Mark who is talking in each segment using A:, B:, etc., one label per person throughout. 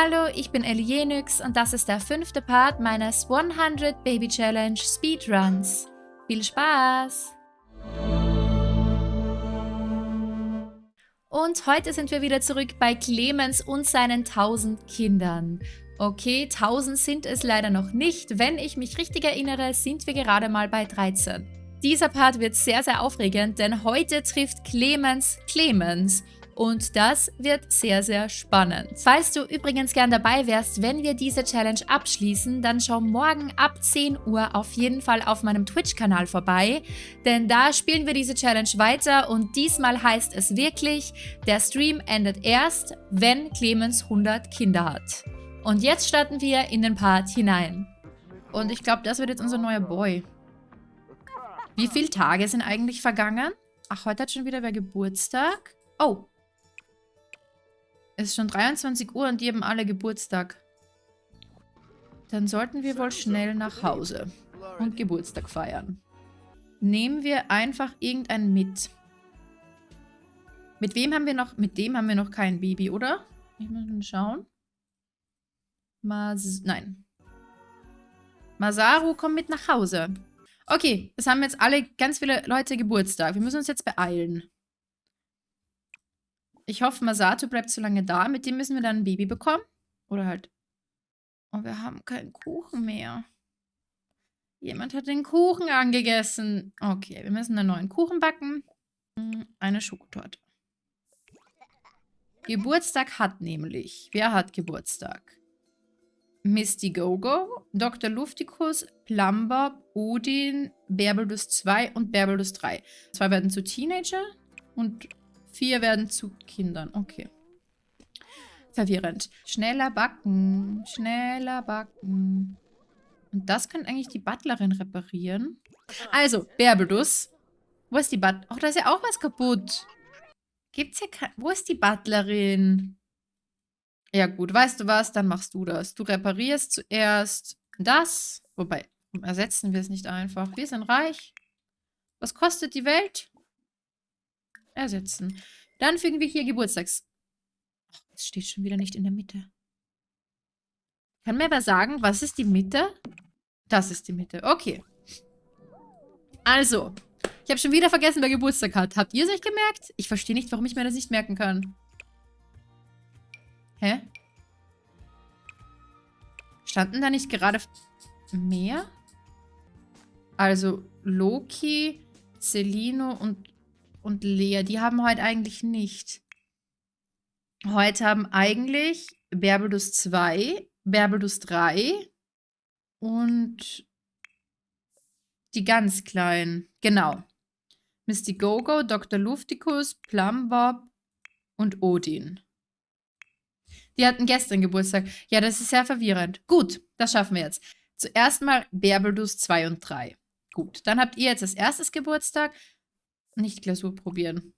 A: Hallo, ich bin Ellie und das ist der fünfte Part meines 100 Baby Challenge Speedruns. Viel Spaß! Und heute sind wir wieder zurück bei Clemens und seinen 1000 Kindern. Okay, 1000 sind es leider noch nicht. Wenn ich mich richtig erinnere, sind wir gerade mal bei 13. Dieser Part wird sehr, sehr aufregend, denn heute trifft Clemens Clemens. Und das wird sehr, sehr spannend. Falls du übrigens gern dabei wärst, wenn wir diese Challenge abschließen, dann schau morgen ab 10 Uhr auf jeden Fall auf meinem Twitch-Kanal vorbei, denn da spielen wir diese Challenge weiter und diesmal heißt es wirklich, der Stream endet erst, wenn Clemens 100 Kinder hat. Und jetzt starten wir in den Part hinein. Und ich glaube, das wird jetzt unser neuer Boy. Wie viele Tage sind eigentlich vergangen? Ach, heute hat schon wieder wer Geburtstag. Oh, es ist schon 23 Uhr und die haben alle Geburtstag. Dann sollten wir wohl schnell nach Hause und Geburtstag feiern. Nehmen wir einfach irgendeinen mit. Mit wem haben wir noch... Mit dem haben wir noch kein Baby, oder? Ich muss mal schauen. Mas... Nein. Masaru kommt mit nach Hause. Okay, es haben jetzt alle ganz viele Leute Geburtstag. Wir müssen uns jetzt beeilen. Ich hoffe, Masato bleibt so lange da. Mit dem müssen wir dann ein Baby bekommen. Oder halt... Oh, wir haben keinen Kuchen mehr. Jemand hat den Kuchen angegessen. Okay, wir müssen einen neuen Kuchen backen. Hm, eine Schokotorte. Geburtstag hat nämlich... Wer hat Geburtstag? Misty Gogo, Dr. Luftikus, Plumbob, Odin, Berbelus 2 und Berbelus 3. Zwei werden zu Teenager und Vier werden zu Kindern. Okay. Verwirrend. Schneller backen. Schneller backen. Und das könnte eigentlich die Butlerin reparieren. Also, Berbedus. Wo ist die Butlerin? Oh, da ist ja auch was kaputt. Gibt's hier kein... Wo ist die Butlerin? Ja gut, weißt du was? Dann machst du das. Du reparierst zuerst das. Wobei, ersetzen wir es nicht einfach. Wir sind reich. Was kostet die Welt? Ersetzen. Dann fügen wir hier Geburtstags... Ach, es steht schon wieder nicht in der Mitte. Kann mir wer sagen, was ist die Mitte? Das ist die Mitte. Okay. Also, ich habe schon wieder vergessen, wer Geburtstag hat. Habt ihr es euch gemerkt? Ich verstehe nicht, warum ich mir das nicht merken kann. Hä? Standen da nicht gerade mehr? Also Loki, Celino und und Lea, die haben heute eigentlich nicht. Heute haben eigentlich Berbelus 2, Berbelus 3 und die ganz kleinen. Genau. Misty Gogo, Dr. Luftikus, Plumbob und Odin. Die hatten gestern Geburtstag. Ja, das ist sehr verwirrend. Gut, das schaffen wir jetzt. Zuerst mal Berbelus 2 und 3. Gut, dann habt ihr jetzt als erstes Geburtstag. Nicht Glasur probieren.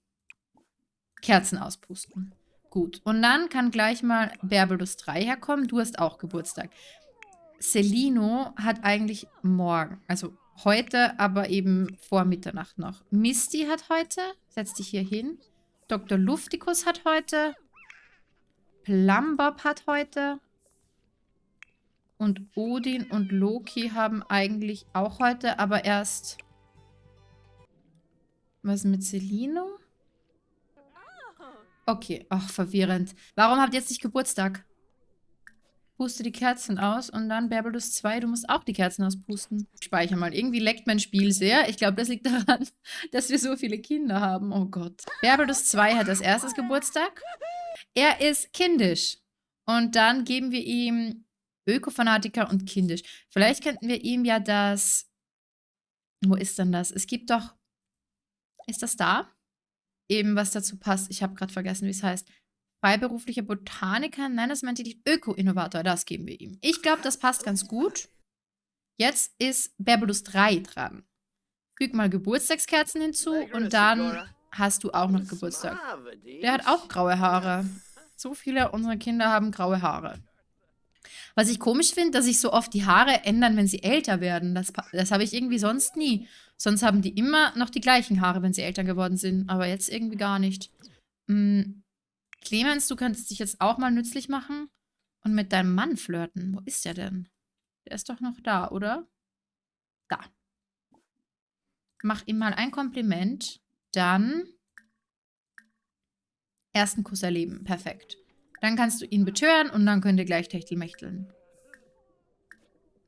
A: Kerzen auspusten. Gut. Und dann kann gleich mal Berbelus 3 herkommen. Du hast auch Geburtstag. Celino hat eigentlich morgen, also heute, aber eben vor Mitternacht noch. Misty hat heute, setz dich hier hin. Dr. Luftikus hat heute. Plumbob hat heute. Und Odin und Loki haben eigentlich auch heute, aber erst was mit Celino? Okay, ach, verwirrend. Warum habt ihr jetzt nicht Geburtstag? Puste die Kerzen aus und dann Berbelus 2, du musst auch die Kerzen auspusten. Speicher mal. Irgendwie leckt mein Spiel sehr. Ich glaube, das liegt daran, dass wir so viele Kinder haben. Oh Gott. Berbelus 2 hat als erstes Geburtstag. Er ist kindisch. Und dann geben wir ihm Ökofanatiker und kindisch. Vielleicht könnten wir ihm ja das... Wo ist denn das? Es gibt doch ist das da? Eben, was dazu passt. Ich habe gerade vergessen, wie es heißt. Freiberuflicher Botaniker. Nein, das meinte die Öko-Innovator. Das geben wir ihm. Ich glaube, das passt ganz gut. Jetzt ist Berbelus 3 dran. Füg mal Geburtstagskerzen hinzu und dann hast du auch noch Geburtstag. Der hat auch graue Haare. So viele unserer Kinder haben graue Haare. Was ich komisch finde, dass sich so oft die Haare ändern, wenn sie älter werden. Das, das habe ich irgendwie sonst nie. Sonst haben die immer noch die gleichen Haare, wenn sie älter geworden sind. Aber jetzt irgendwie gar nicht. Hm. Clemens, du könntest dich jetzt auch mal nützlich machen. Und mit deinem Mann flirten. Wo ist der denn? Der ist doch noch da, oder? Da. Mach ihm mal ein Kompliment. Dann ersten Kuss erleben. Perfekt. Dann kannst du ihn betören und dann könnt ihr gleich Techtelmächteln.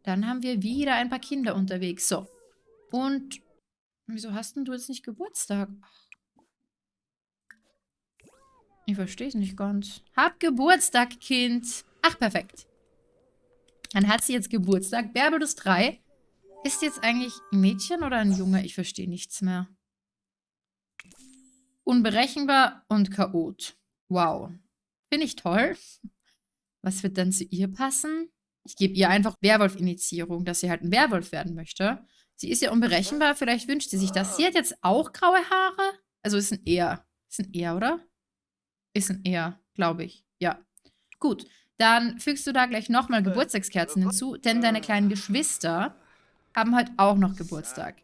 A: Dann haben wir wieder ein paar Kinder unterwegs. So. Und wieso hast denn du jetzt nicht Geburtstag? Ich verstehe es nicht ganz. Hab Geburtstag, Kind. Ach, perfekt. Dann hat sie jetzt Geburtstag. Berbelus 3. Ist jetzt eigentlich ein Mädchen oder ein Junge? Ich verstehe nichts mehr. Unberechenbar und chaot. Wow. Finde ich toll. Was wird dann zu ihr passen? Ich gebe ihr einfach Werwolf-Initiierung, dass sie halt ein Werwolf werden möchte. Sie ist ja unberechenbar, vielleicht wünscht sie sich das. Sie hat jetzt auch graue Haare. Also ist ein Er. Ist ein Er, oder? Ist ein Er, glaube ich. Ja. Gut, dann fügst du da gleich nochmal Geburtstagskerzen hinzu, denn deine kleinen Geschwister haben heute auch noch Geburtstag.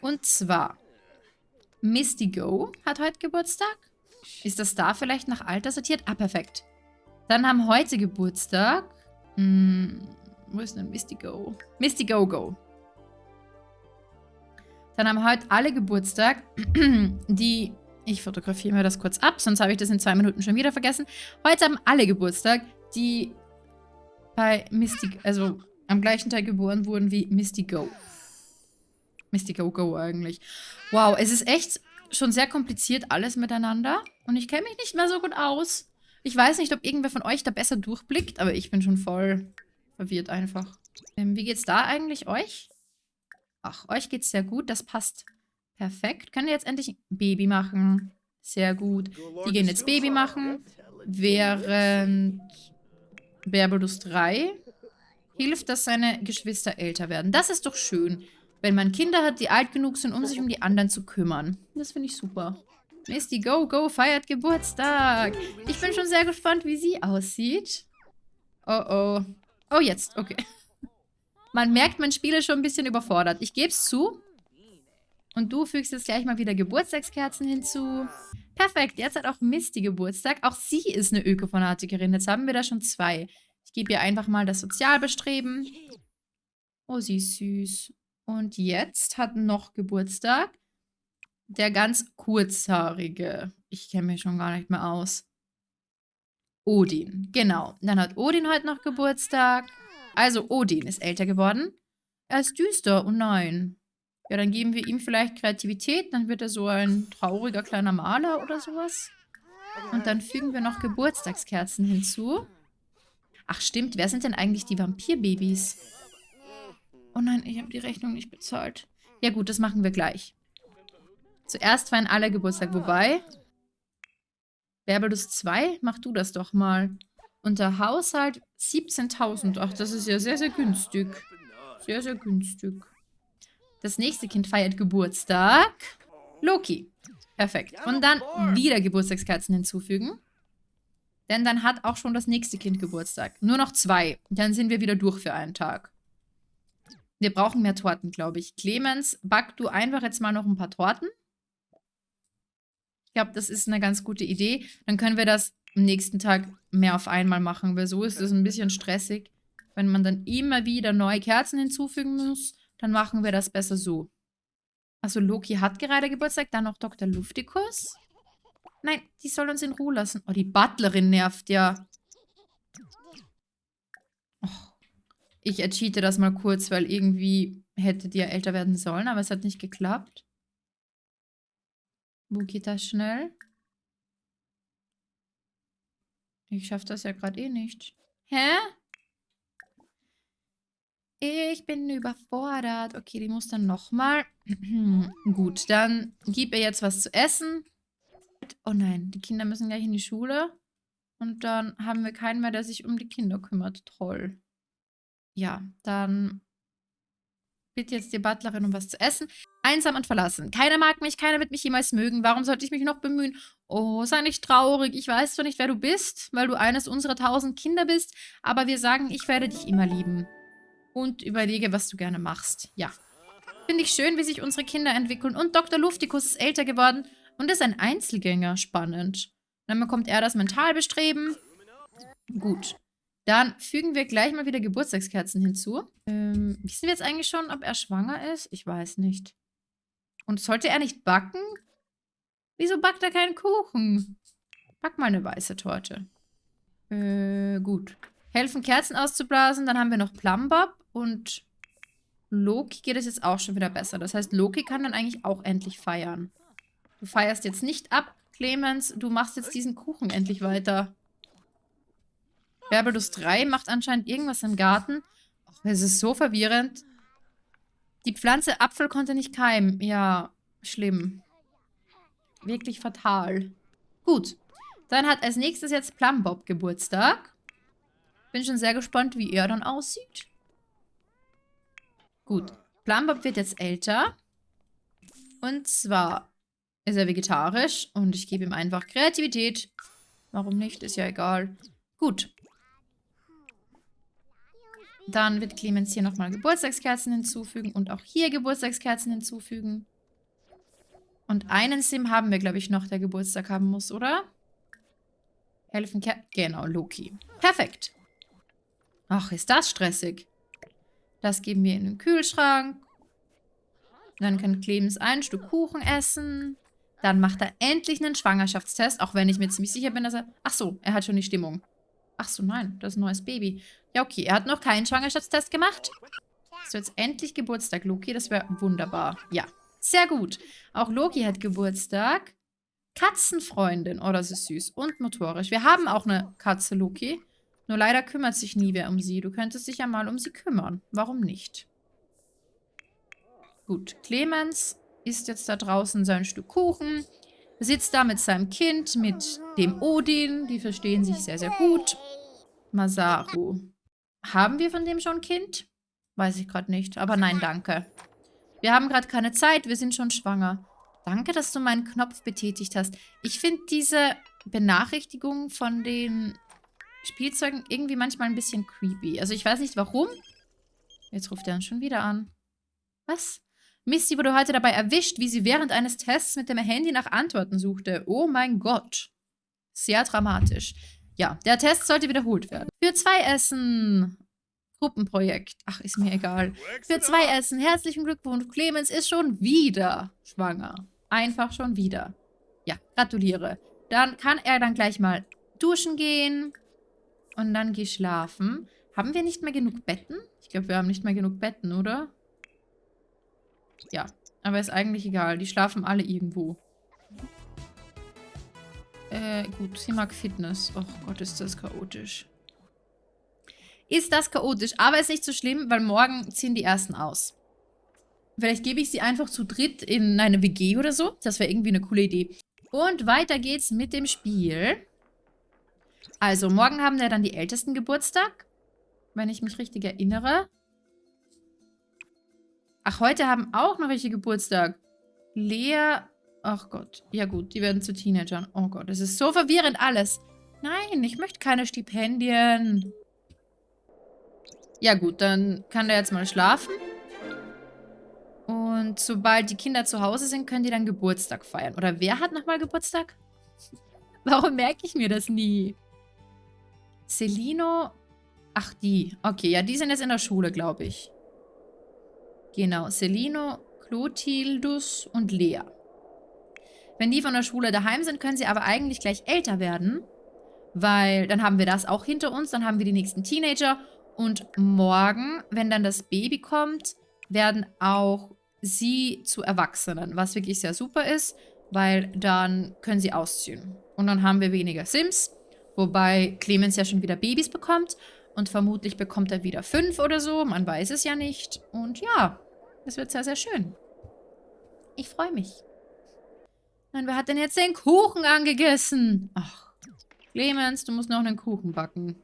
A: Und zwar, Misty Go hat heute Geburtstag. Ist das da vielleicht nach Alter sortiert? Ah, perfekt. Dann haben heute Geburtstag hm, wo ist denn Misty Go? Misty Go Go. Dann haben heute alle Geburtstag, die... Ich fotografiere mir das kurz ab, sonst habe ich das in zwei Minuten schon wieder vergessen. Heute haben alle Geburtstag, die bei Misty... Also am gleichen Tag geboren wurden wie Misty Go. Misty Go Go eigentlich. Wow, es ist echt schon sehr kompliziert alles miteinander. Und ich kenne mich nicht mehr so gut aus. Ich weiß nicht, ob irgendwer von euch da besser durchblickt, aber ich bin schon voll verwirrt einfach. Ähm, wie geht's da eigentlich euch? Ach, euch geht's sehr gut. Das passt perfekt. Können wir jetzt endlich Baby machen? Sehr gut. Die gehen jetzt Baby machen. Während Berbelus 3 hilft, dass seine Geschwister älter werden. Das ist doch schön, wenn man Kinder hat, die alt genug sind, um sich um die anderen zu kümmern. Das finde ich super. Misty Go Go feiert Geburtstag. Ich bin schon sehr gespannt, wie sie aussieht. Oh oh. Oh, jetzt. Okay. Man merkt, mein Spiel ist schon ein bisschen überfordert. Ich gebe es zu. Und du fügst jetzt gleich mal wieder Geburtstagskerzen hinzu. Perfekt, jetzt hat auch Misty Geburtstag. Auch sie ist eine Ökofanatikerin. Jetzt haben wir da schon zwei. Ich gebe ihr einfach mal das Sozialbestreben. Oh, sie ist süß. Und jetzt hat noch Geburtstag der ganz kurzhaarige. Ich kenne mich schon gar nicht mehr aus. Odin, genau. Dann hat Odin heute noch Geburtstag. Also Odin ist älter geworden. Er ist düster, oh nein. Ja, dann geben wir ihm vielleicht Kreativität. Dann wird er so ein trauriger kleiner Maler oder sowas. Und dann fügen wir noch Geburtstagskerzen hinzu. Ach stimmt, wer sind denn eigentlich die Vampirbabys? Oh nein, ich habe die Rechnung nicht bezahlt. Ja gut, das machen wir gleich. Zuerst feiern alle Geburtstag. Wobei, Berbelus 2, mach du das doch mal. Unter Haushalt 17.000. Ach, das ist ja sehr, sehr günstig. Sehr, sehr günstig. Das nächste Kind feiert Geburtstag. Loki. Perfekt. Und dann wieder Geburtstagskerzen hinzufügen. Denn dann hat auch schon das nächste Kind Geburtstag. Nur noch zwei. Dann sind wir wieder durch für einen Tag. Wir brauchen mehr Torten, glaube ich. Clemens, back du einfach jetzt mal noch ein paar Torten. Ich glaube, das ist eine ganz gute Idee. Dann können wir das am nächsten Tag mehr auf einmal machen, weil so ist es ein bisschen stressig. Wenn man dann immer wieder neue Kerzen hinzufügen muss, dann machen wir das besser so. Also Loki hat gerade Geburtstag, dann noch Dr. Luftikus. Nein, die soll uns in Ruhe lassen. Oh, die Butlerin nervt ja. Oh, ich ercheate das mal kurz, weil irgendwie hätte die ja älter werden sollen, aber es hat nicht geklappt. Wo geht das schnell? Ich schaffe das ja gerade eh nicht. Hä? Ich bin überfordert. Okay, die muss dann nochmal. Gut, dann gib ihr jetzt was zu essen. Oh nein, die Kinder müssen gleich in die Schule. Und dann haben wir keinen mehr, der sich um die Kinder kümmert. Toll. Ja, dann bitte jetzt die Butlerin um was zu essen. Einsam und verlassen. Keiner mag mich, keiner wird mich jemals mögen. Warum sollte ich mich noch bemühen? Oh, sei nicht traurig. Ich weiß zwar nicht, wer du bist, weil du eines unserer tausend Kinder bist, aber wir sagen, ich werde dich immer lieben. Und überlege, was du gerne machst. Ja. Finde ich schön, wie sich unsere Kinder entwickeln. Und Dr. Luftikus ist älter geworden und ist ein Einzelgänger. Spannend. Dann bekommt er das Mentalbestreben. Gut. Dann fügen wir gleich mal wieder Geburtstagskerzen hinzu. Ähm, wissen wir jetzt eigentlich schon, ob er schwanger ist? Ich weiß nicht. Und sollte er nicht backen? Wieso backt er keinen Kuchen? Back mal eine weiße Torte. Äh, gut. Helfen Kerzen auszublasen. Dann haben wir noch Plumbob und Loki geht es jetzt auch schon wieder besser. Das heißt, Loki kann dann eigentlich auch endlich feiern. Du feierst jetzt nicht ab, Clemens. Du machst jetzt diesen Kuchen endlich weiter. Berbelus 3 macht anscheinend irgendwas im Garten. Es ist so verwirrend. Die Pflanze Apfel konnte nicht keimen. Ja, schlimm. Wirklich fatal. Gut. Dann hat als nächstes jetzt Plumbob Geburtstag. Bin schon sehr gespannt, wie er dann aussieht. Gut. Plumbob wird jetzt älter. Und zwar ist er vegetarisch und ich gebe ihm einfach Kreativität. Warum nicht? Ist ja egal. Gut. Dann wird Clemens hier nochmal Geburtstagskerzen hinzufügen und auch hier Geburtstagskerzen hinzufügen. Und einen Sim haben wir, glaube ich, noch, der Geburtstag haben muss, oder? Helfen Ker Genau, Loki. Perfekt. Ach, ist das stressig. Das geben wir in den Kühlschrank. Dann kann Clemens ein Stück Kuchen essen. Dann macht er endlich einen Schwangerschaftstest, auch wenn ich mir ziemlich sicher bin, dass er... Ach so, er hat schon die Stimmung. Ach so, nein, das ist ein neues Baby. Ja, okay, er hat noch keinen Schwangerschaftstest gemacht. So, jetzt endlich Geburtstag, Loki. Das wäre wunderbar. Ja, sehr gut. Auch Loki hat Geburtstag. Katzenfreundin. Oh, das ist süß. Und motorisch. Wir haben auch eine Katze, Loki. Nur leider kümmert sich nie wer um sie. Du könntest dich ja mal um sie kümmern. Warum nicht? Gut, Clemens isst jetzt da draußen sein Stück Kuchen. Sitzt da mit seinem Kind, mit dem Odin. Die verstehen sich sehr, sehr gut. Masaru. Haben wir von dem schon ein Kind? Weiß ich gerade nicht. Aber nein, danke. Wir haben gerade keine Zeit. Wir sind schon schwanger. Danke, dass du meinen Knopf betätigt hast. Ich finde diese Benachrichtigung von den Spielzeugen irgendwie manchmal ein bisschen creepy. Also ich weiß nicht warum. Jetzt ruft er uns schon wieder an. Was? Misty wurde heute dabei erwischt, wie sie während eines Tests mit dem Handy nach Antworten suchte. Oh mein Gott. Sehr dramatisch. Ja, der Test sollte wiederholt werden. Für zwei Essen. Gruppenprojekt. Ach, ist mir egal. Für zwei Essen. Herzlichen Glückwunsch. Clemens ist schon wieder schwanger. Einfach schon wieder. Ja, gratuliere. Dann kann er dann gleich mal duschen gehen. Und dann geh schlafen. Haben wir nicht mehr genug Betten? Ich glaube, wir haben nicht mehr genug Betten, oder? Ja, aber ist eigentlich egal. Die schlafen alle irgendwo. Äh, gut, sie mag Fitness. Oh Gott, ist das chaotisch. Ist das chaotisch, aber ist nicht so schlimm, weil morgen ziehen die ersten aus. Vielleicht gebe ich sie einfach zu dritt in eine WG oder so. Das wäre irgendwie eine coole Idee. Und weiter geht's mit dem Spiel. Also, morgen haben wir dann die Ältesten Geburtstag. Wenn ich mich richtig erinnere. Ach, heute haben auch noch welche Geburtstag. Lea. Ach Gott. Ja gut, die werden zu Teenagern. Oh Gott, es ist so verwirrend alles. Nein, ich möchte keine Stipendien. Ja gut, dann kann der jetzt mal schlafen. Und sobald die Kinder zu Hause sind, können die dann Geburtstag feiern. Oder wer hat nochmal Geburtstag? Warum merke ich mir das nie? Celino. Ach, die. Okay, ja, die sind jetzt in der Schule, glaube ich. Genau, Celino, Clotildus und Lea. Wenn die von der Schule daheim sind, können sie aber eigentlich gleich älter werden, weil dann haben wir das auch hinter uns, dann haben wir die nächsten Teenager und morgen, wenn dann das Baby kommt, werden auch sie zu Erwachsenen, was wirklich sehr super ist, weil dann können sie ausziehen. Und dann haben wir weniger Sims, wobei Clemens ja schon wieder Babys bekommt und vermutlich bekommt er wieder fünf oder so. Man weiß es ja nicht. Und ja, es wird sehr, sehr schön. Ich freue mich. Und wer hat denn jetzt den Kuchen angegessen? Ach, Clemens, du musst noch einen Kuchen backen.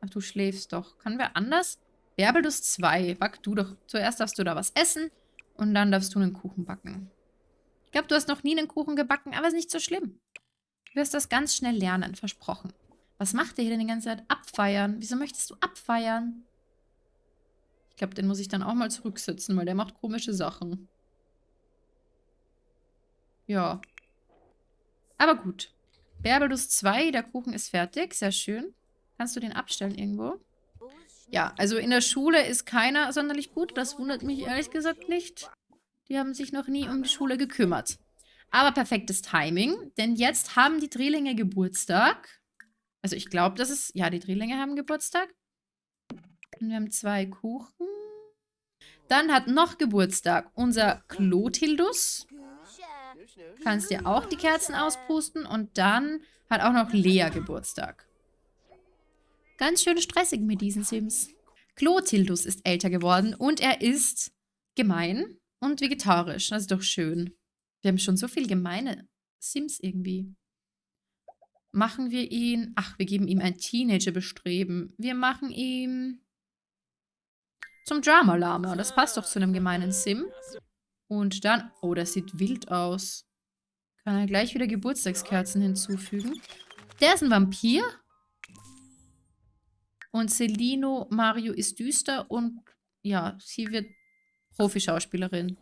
A: Ach, du schläfst doch. Können wir anders? Bärbelus 2. Back du doch. Zuerst darfst du da was essen und dann darfst du einen Kuchen backen. Ich glaube, du hast noch nie einen Kuchen gebacken, aber ist nicht so schlimm. Du wirst das ganz schnell lernen, versprochen. Was macht der hier denn die ganze Zeit? Abfeiern. Wieso möchtest du abfeiern? Ich glaube, den muss ich dann auch mal zurücksetzen, weil der macht komische Sachen. Ja. Aber gut. Bärbelus 2, der Kuchen ist fertig. Sehr schön. Kannst du den abstellen irgendwo? Ja, also in der Schule ist keiner sonderlich gut. Das wundert mich ehrlich gesagt nicht. Die haben sich noch nie um die Schule gekümmert. Aber perfektes Timing, denn jetzt haben die Drillinge Geburtstag. Also ich glaube, das ist... Ja, die Drillinge haben Geburtstag. Und wir haben zwei Kuchen. Dann hat noch Geburtstag unser Clotildus. Kannst dir auch die Kerzen auspusten. Und dann hat auch noch Lea Geburtstag. Ganz schön stressig mit diesen Sims. Clotildus ist älter geworden und er ist gemein und vegetarisch. Das ist doch schön. Wir haben schon so viel gemeine Sims irgendwie. Machen wir ihn... Ach, wir geben ihm ein Teenager-Bestreben. Wir machen ihm... Zum Drama-Lama. Das passt doch zu einem gemeinen Sim. Und dann... Oh, das sieht wild aus. Kann er gleich wieder Geburtstagskerzen hinzufügen. Der ist ein Vampir. Und Celino Mario ist düster und ja, sie wird Profischauspielerin.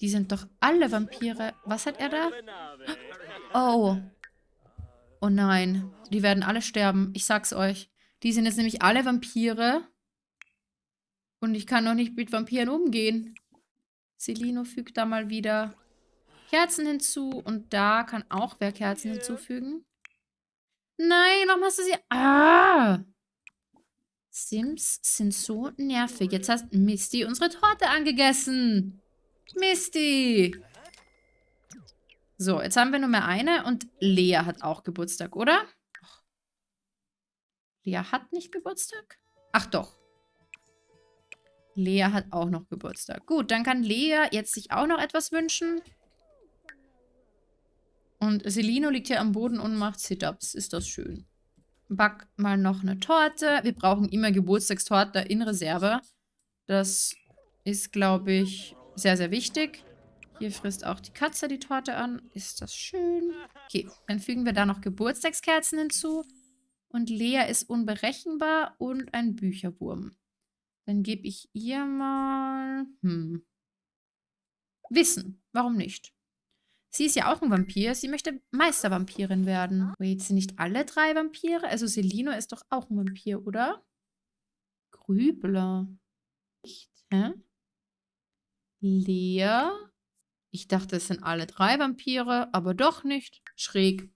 A: Die sind doch alle Vampire. Was hat er da? Oh. Oh nein. Die werden alle sterben. Ich sag's euch. Die sind jetzt nämlich alle Vampire. Und ich kann noch nicht mit Vampiren umgehen. Celino fügt da mal wieder Kerzen hinzu. Und da kann auch wer Kerzen hinzufügen. Nein, warum hast du sie... Ah! Sims sind so nervig. Jetzt hast Misty unsere Torte angegessen. Misty! So, jetzt haben wir nur mehr eine und Lea hat auch Geburtstag, oder? Lea hat nicht Geburtstag? Ach doch. Lea hat auch noch Geburtstag. Gut, dann kann Lea jetzt sich auch noch etwas wünschen. Und Selino liegt hier am Boden und macht Sit-Ups. Ist das schön. Back mal noch eine Torte. Wir brauchen immer Geburtstagstorte in Reserve. Das ist, glaube ich, sehr, sehr wichtig. Hier frisst auch die Katze die Torte an. Ist das schön. Okay, dann fügen wir da noch Geburtstagskerzen hinzu. Und Lea ist unberechenbar und ein Bücherwurm. Dann gebe ich ihr mal... Hm. Wissen. Warum nicht? Sie ist ja auch ein Vampir. Sie möchte Meistervampirin werden. Wait, sind nicht alle drei Vampire? Also Selino ist doch auch ein Vampir, oder? Grübler. Nicht, hä? Lea? Ich dachte, es sind alle drei Vampire, aber doch nicht. Schräg.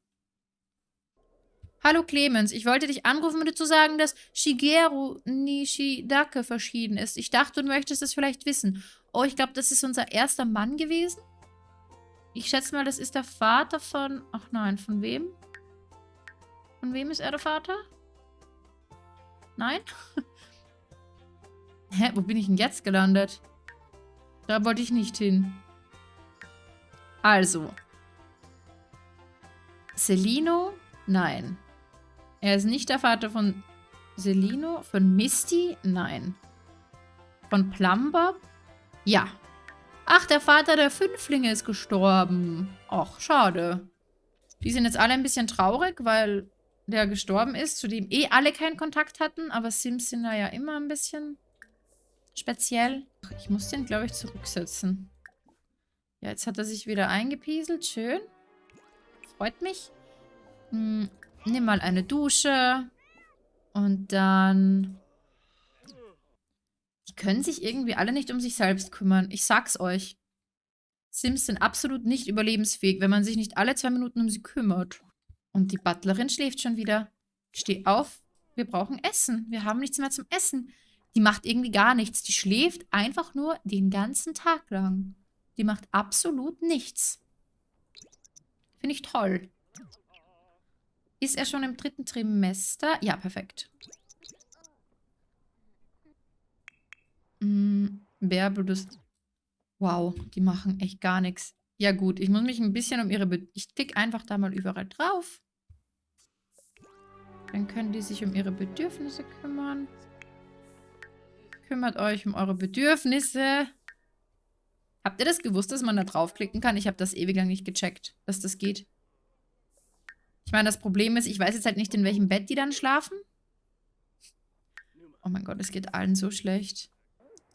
A: Hallo Clemens, ich wollte dich anrufen, um dir zu sagen, dass Shigeru Nishidake verschieden ist. Ich dachte, du möchtest es vielleicht wissen. Oh, ich glaube, das ist unser erster Mann gewesen. Ich schätze mal, das ist der Vater von... Ach nein, von wem? Von wem ist er der Vater? Nein? Hä, wo bin ich denn jetzt gelandet? Da wollte ich nicht hin. Also. Celino? Nein. Er ist nicht der Vater von Celino. Von Misty? Nein. Von Plumber? Ja. Ach, der Vater der Fünflinge ist gestorben. Ach, schade. Die sind jetzt alle ein bisschen traurig, weil der gestorben ist, zu dem eh alle keinen Kontakt hatten. Aber Sims sind da ja immer ein bisschen speziell. Ich muss den, glaube ich, zurücksetzen. Ja, jetzt hat er sich wieder eingepieselt. Schön. Freut mich. Hm, nimm mal eine Dusche. Und dann die können sich irgendwie alle nicht um sich selbst kümmern. Ich sag's euch. Sims sind absolut nicht überlebensfähig, wenn man sich nicht alle zwei Minuten um sie kümmert. Und die Butlerin schläft schon wieder. Steh auf, wir brauchen Essen. Wir haben nichts mehr zum Essen. Die macht irgendwie gar nichts. Die schläft einfach nur den ganzen Tag lang. Die macht absolut nichts. Finde ich toll. Ist er schon im dritten Trimester? Ja, perfekt. Mm, Bärbel, Wow, die machen echt gar nichts. Ja gut, ich muss mich ein bisschen um ihre... Be ich klicke einfach da mal überall drauf. Dann können die sich um ihre Bedürfnisse kümmern. Kümmert euch um eure Bedürfnisse. Habt ihr das gewusst, dass man da draufklicken kann? Ich habe das ewig lang nicht gecheckt, dass das geht. Ich meine, das Problem ist, ich weiß jetzt halt nicht, in welchem Bett die dann schlafen. Oh mein Gott, es geht allen so schlecht.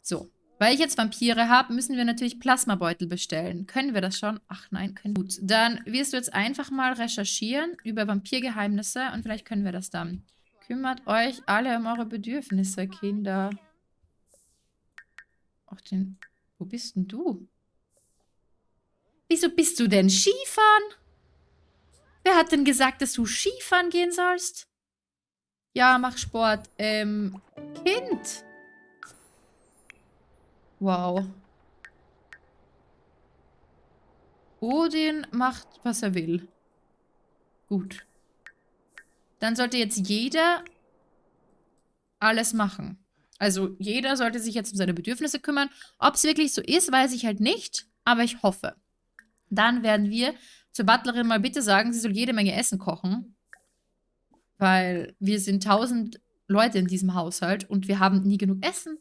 A: So, Weil ich jetzt Vampire habe, müssen wir natürlich Plasmabeutel bestellen. Können wir das schon? Ach nein, können wir. Gut, dann wirst du jetzt einfach mal recherchieren über Vampirgeheimnisse und vielleicht können wir das dann. Kümmert euch alle um eure Bedürfnisse, Kinder. Ach, den... Wo bist denn du? Wieso bist du denn Skifahren? Wer hat denn gesagt, dass du Skifahren gehen sollst? Ja, mach Sport. Ähm, Kind. Wow. Odin macht, was er will. Gut. Dann sollte jetzt jeder alles machen. Also jeder sollte sich jetzt um seine Bedürfnisse kümmern. Ob es wirklich so ist, weiß ich halt nicht, aber ich hoffe. Dann werden wir zur Butlerin mal bitte sagen, sie soll jede Menge Essen kochen. Weil wir sind tausend Leute in diesem Haushalt und wir haben nie genug Essen.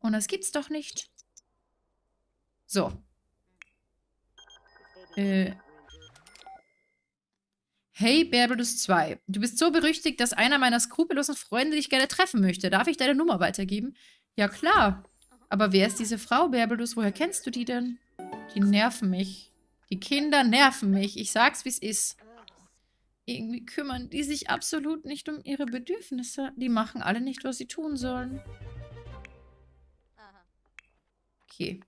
A: Und das gibt's doch nicht. So. Äh. Hey, Berbelus 2. Du bist so berüchtigt, dass einer meiner skrupellosen Freunde dich gerne treffen möchte. Darf ich deine Nummer weitergeben? Ja, klar. Aber wer ist diese Frau, Berbelus? Woher kennst du die denn? Die nerven mich. Die Kinder nerven mich. Ich sag's, wie's ist. Irgendwie kümmern die sich absolut nicht um ihre Bedürfnisse. Die machen alle nicht, was sie tun sollen. Okay.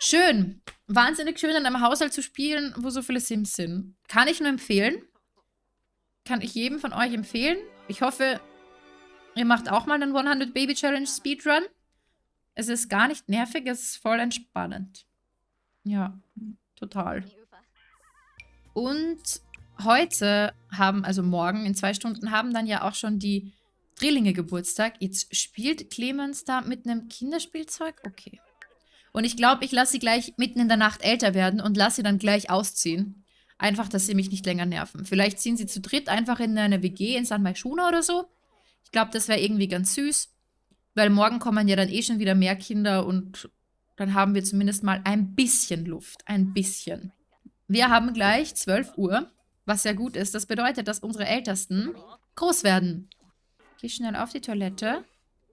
A: Schön. Wahnsinnig schön, in einem Haushalt zu spielen, wo so viele Sims sind. Kann ich nur empfehlen. Kann ich jedem von euch empfehlen. Ich hoffe, ihr macht auch mal einen 100 Baby Challenge Speedrun. Es ist gar nicht nervig, es ist voll entspannend. Ja, total. Und heute haben, also morgen in zwei Stunden, haben dann ja auch schon die Drillinge Geburtstag. Jetzt spielt Clemens da mit einem Kinderspielzeug? Okay. Und ich glaube, ich lasse sie gleich mitten in der Nacht älter werden und lasse sie dann gleich ausziehen. Einfach, dass sie mich nicht länger nerven. Vielleicht ziehen sie zu dritt einfach in eine WG in San Maishuna oder so. Ich glaube, das wäre irgendwie ganz süß. Weil morgen kommen ja dann eh schon wieder mehr Kinder und dann haben wir zumindest mal ein bisschen Luft. Ein bisschen. Wir haben gleich 12 Uhr, was sehr gut ist. Das bedeutet, dass unsere Ältesten groß werden. Geh schnell auf die Toilette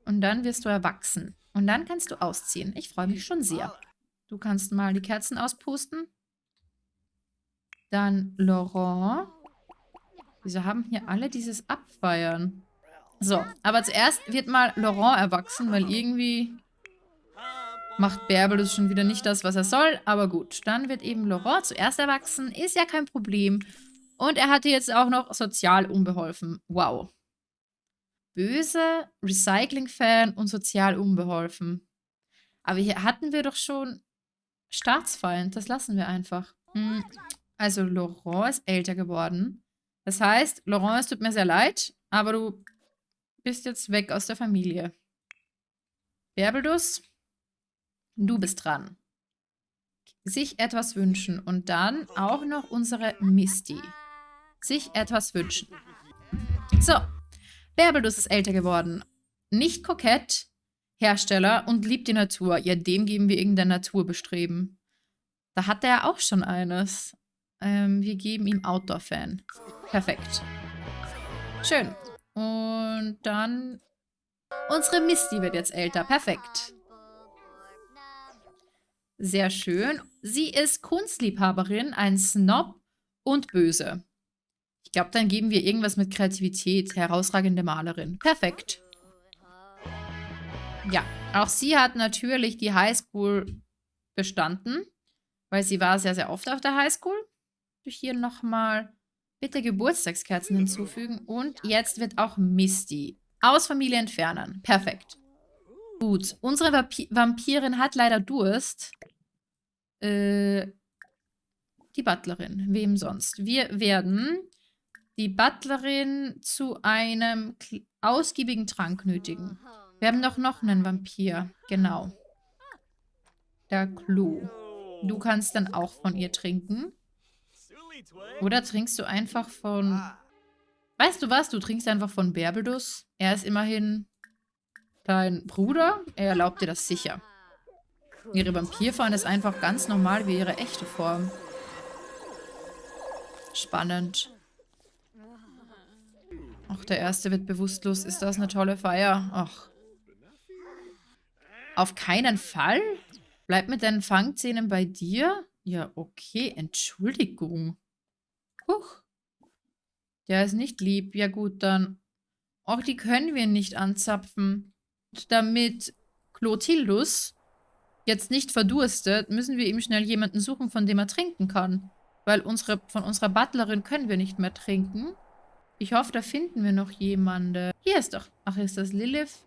A: und dann wirst du erwachsen. Und dann kannst du ausziehen. Ich freue mich schon sehr. Du kannst mal die Kerzen auspusten. Dann Laurent. Wieso haben hier alle dieses Abfeiern? So, aber zuerst wird mal Laurent erwachsen, weil irgendwie macht Bärbel das schon wieder nicht das, was er soll. Aber gut, dann wird eben Laurent zuerst erwachsen. Ist ja kein Problem. Und er hatte jetzt auch noch sozial unbeholfen. Wow böse, Recycling-Fan und sozial unbeholfen. Aber hier hatten wir doch schon Staatsfeind. Das lassen wir einfach. Hm. Also Laurent ist älter geworden. Das heißt, Laurent, es tut mir sehr leid, aber du bist jetzt weg aus der Familie. Berbelus, du bist dran. Sich etwas wünschen und dann auch noch unsere Misty. Sich etwas wünschen. So, Bärbelus ist älter geworden. Nicht kokett, Hersteller und liebt die Natur. Ja, dem geben wir irgendein Naturbestreben. Da hat er auch schon eines. Ähm, wir geben ihm Outdoor-Fan. Perfekt. Schön. Und dann... Unsere Misty wird jetzt älter. Perfekt. Sehr schön. Sie ist Kunstliebhaberin, ein Snob und böse glaube, dann geben wir irgendwas mit Kreativität. Herausragende Malerin. Perfekt. Ja, auch sie hat natürlich die Highschool bestanden, weil sie war sehr, sehr oft auf der Highschool. Hier nochmal bitte Geburtstagskerzen hinzufügen. Und jetzt wird auch Misty aus Familie entfernen. Perfekt. Gut, unsere Vampi Vampirin hat leider Durst. Äh, die Butlerin. Wem sonst? Wir werden die Butlerin zu einem ausgiebigen Trank nötigen. Wir haben doch noch einen Vampir. Genau. Der Clou. Du kannst dann auch von ihr trinken. Oder trinkst du einfach von... Weißt du was? Du trinkst einfach von Berbedus. Er ist immerhin dein Bruder. Er erlaubt dir das sicher. Ihre Vampirform ist einfach ganz normal wie ihre echte Form. Spannend. Ach, der erste wird bewusstlos. Ist das eine tolle Feier? Ach. Auf keinen Fall? Bleib mit deinen Fangzähnen bei dir? Ja, okay. Entschuldigung. Huch. Der ist nicht lieb. Ja gut, dann. Auch die können wir nicht anzapfen. Damit Clotildus jetzt nicht verdurstet, müssen wir ihm schnell jemanden suchen, von dem er trinken kann. Weil unsere, von unserer Butlerin können wir nicht mehr trinken. Ich hoffe, da finden wir noch jemanden. Hier ist doch... Ach, ist das Lilith?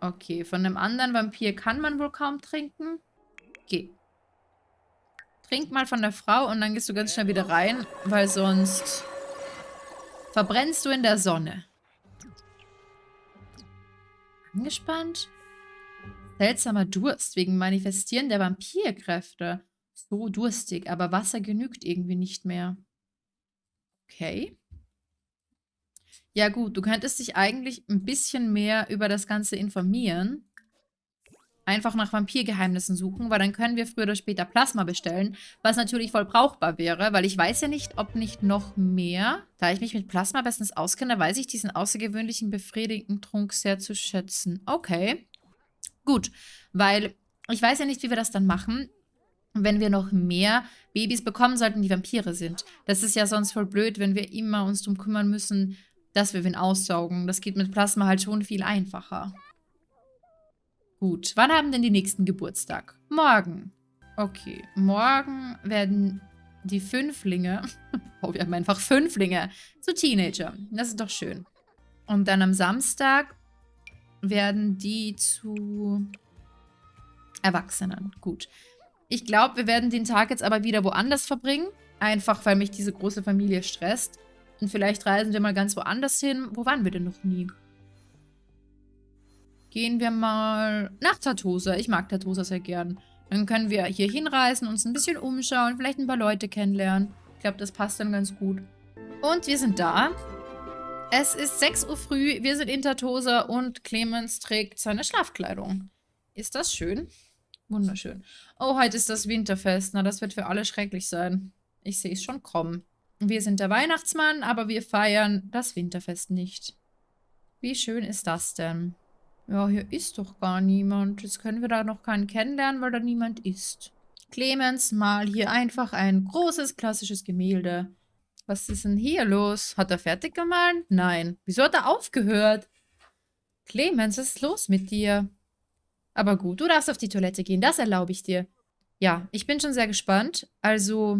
A: Okay, von einem anderen Vampir kann man wohl kaum trinken. Okay. Trink mal von der Frau und dann gehst du ganz schnell wieder rein, weil sonst verbrennst du in der Sonne. Angespannt? Seltsamer Durst wegen Manifestieren der Vampirkräfte. So durstig, aber Wasser genügt irgendwie nicht mehr. Okay. Ja gut, du könntest dich eigentlich ein bisschen mehr über das Ganze informieren. Einfach nach Vampirgeheimnissen suchen, weil dann können wir früher oder später Plasma bestellen, was natürlich voll brauchbar wäre, weil ich weiß ja nicht, ob nicht noch mehr. Da ich mich mit Plasma bestens auskenne, weiß ich diesen außergewöhnlichen befriedigenden Trunk sehr zu schätzen. Okay. Gut, weil ich weiß ja nicht, wie wir das dann machen, wenn wir noch mehr Babys bekommen sollten, die Vampire sind. Das ist ja sonst voll blöd, wenn wir immer uns darum kümmern müssen, dass wir wen aussaugen. Das geht mit Plasma halt schon viel einfacher. Gut, wann haben denn die nächsten Geburtstag? Morgen. Okay, morgen werden die Fünflinge, oh, wir haben einfach Fünflinge, zu Teenager. Das ist doch schön. Und dann am Samstag werden die zu Erwachsenen. Gut. Ich glaube, wir werden den Tag jetzt aber wieder woanders verbringen. Einfach, weil mich diese große Familie stresst. Und vielleicht reisen wir mal ganz woanders hin. Wo waren wir denn noch nie? Gehen wir mal nach Tartosa. Ich mag Tartosa sehr gern. Dann können wir hier hinreisen, uns ein bisschen umschauen, vielleicht ein paar Leute kennenlernen. Ich glaube, das passt dann ganz gut. Und wir sind da. Es ist 6 Uhr früh, wir sind in Tartosa und Clemens trägt seine Schlafkleidung. Ist das schön? Wunderschön. Oh, heute ist das Winterfest. Na, das wird für alle schrecklich sein. Ich sehe es schon kommen. Wir sind der Weihnachtsmann, aber wir feiern das Winterfest nicht. Wie schön ist das denn? Ja, hier ist doch gar niemand. Jetzt können wir da noch keinen kennenlernen, weil da niemand ist. Clemens, mal hier einfach ein großes klassisches Gemälde. Was ist denn hier los? Hat er fertig gemahlen? Nein. Wieso hat er aufgehört? Clemens, was ist los mit dir? Aber gut, du darfst auf die Toilette gehen, das erlaube ich dir. Ja, ich bin schon sehr gespannt. Also,